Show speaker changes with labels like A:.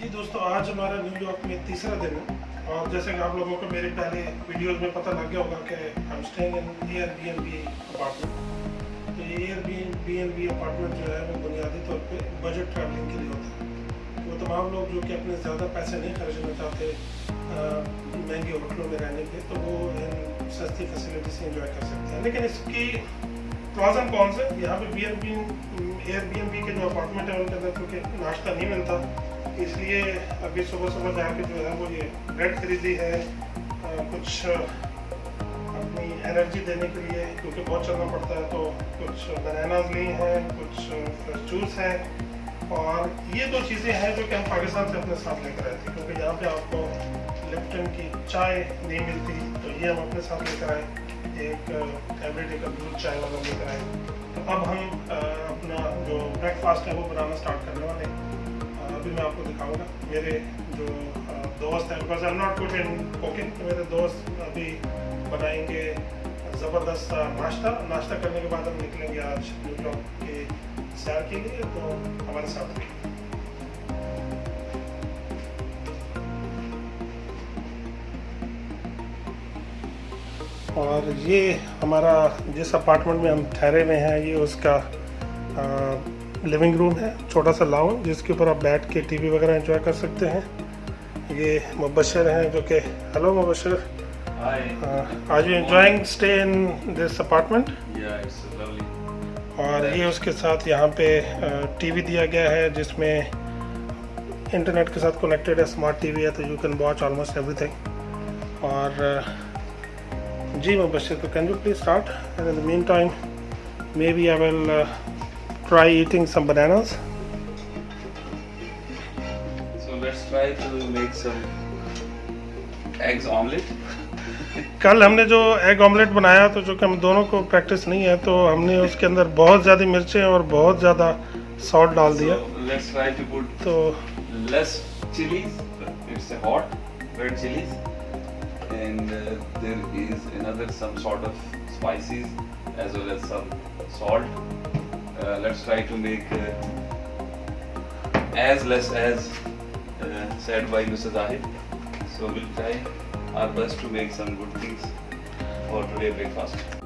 A: जी दोस्तों, आज हमारा न्यूयॉर्क में तीसरा दिन है। और जैसे कि आप लोगों को मेरे पहले वीडियोस में पता लग गया होगा कि हम staying in air B N B apartment तो ये air B N B N B apartment जो है, वो बुनियादी तौर पे बजट ट्रैवलिंग के लिए होता है। वो तमाम लोग जो कि अपने ज़्यादा पैसे नहीं खर्चना चाहते महँगे होटलों में रहने के तो वो इन सस्ती फैसिलिटी से इंजॉय कर सकते हैं। लेकिन इसकी प्रोज कौन से? यहाँ पे B N B air B N B के जो अपार्टमेंट है, उनके अंदर क्योंकि नाश्ता नहीं मिलता। इसलिए अभी सुबह सुबह जाके जो है वो ये ब्रेड खरीदी है आ, कुछ अपनी एनर्जी देने के लिए क्योंकि बहुत चलना पड़ता है तो कुछ बनानाज ली हैं कुछ फ्रेश जूस है। और ये दो चीज़ें हैं जो कि हम पाकिस्तान से अपने साथ लेकर आए थे क्योंकि यहाँ पे आपको लिप्टन की चाय नहीं मिलती तो ये हम अपने साथ लेकर आए। एक एवरीडे का दूध चाय वाला लेकर आए। तो अब हम अपना जो ब्रेकफास्ट है वो बनाना स्टार्ट करने वाले हैं। अभी मैं आपको दिखाऊँगा। मेरे जो दोस्त हैं because I am not good in cooking मेरे दोस्त अभी बनाएँगे ज़बरदस्त नाश्ता। नाश्ता करने के बाद हम निकलेंगे आज न्यूयॉर्क के सैर के लिए तो हमारे साथ रहिए। और ये हमारा जिस अपार्टमेंट में हम ठहरे हुए हैं, ये उसका लिविंग रूम है छोटा सा लाउन जिसके ऊपर आप बैठ के टीवी वगैरह एंजॉय कर सकते हैं। ये मुबशर हैं जो कि हेलो मुबशर। आज you enjoying stay in this apartment और ये उसके साथ यहाँ पे टीवी दिया गया है जिसमें इंटरनेट के साथ कनेक्टेड है स्मार्ट टीवी है तो you can watch almost everything और जी मुबशर तो can you please start and in the meantime maybe I will try eating some bananas.
B: So let's try to make some eggs omelette.
A: कल हमने जो egg omelette बनाया तो जो कि हम दोनों को प्रैक्टिस नहीं है तो हमने उसके अंदर बहुत ज़्यादा मिर्चें और बहुत ज़्यादा सॉल्ट डाल दिया
B: So let's try to put
A: तो
B: less chilies. It's a hot red chilies, and uh, there is another some sort of spices as well as some salt. Uh, let's try to make uh, as less as uh, said by Mr. Zahid. So we'll try our best to make some good things for today breakfast.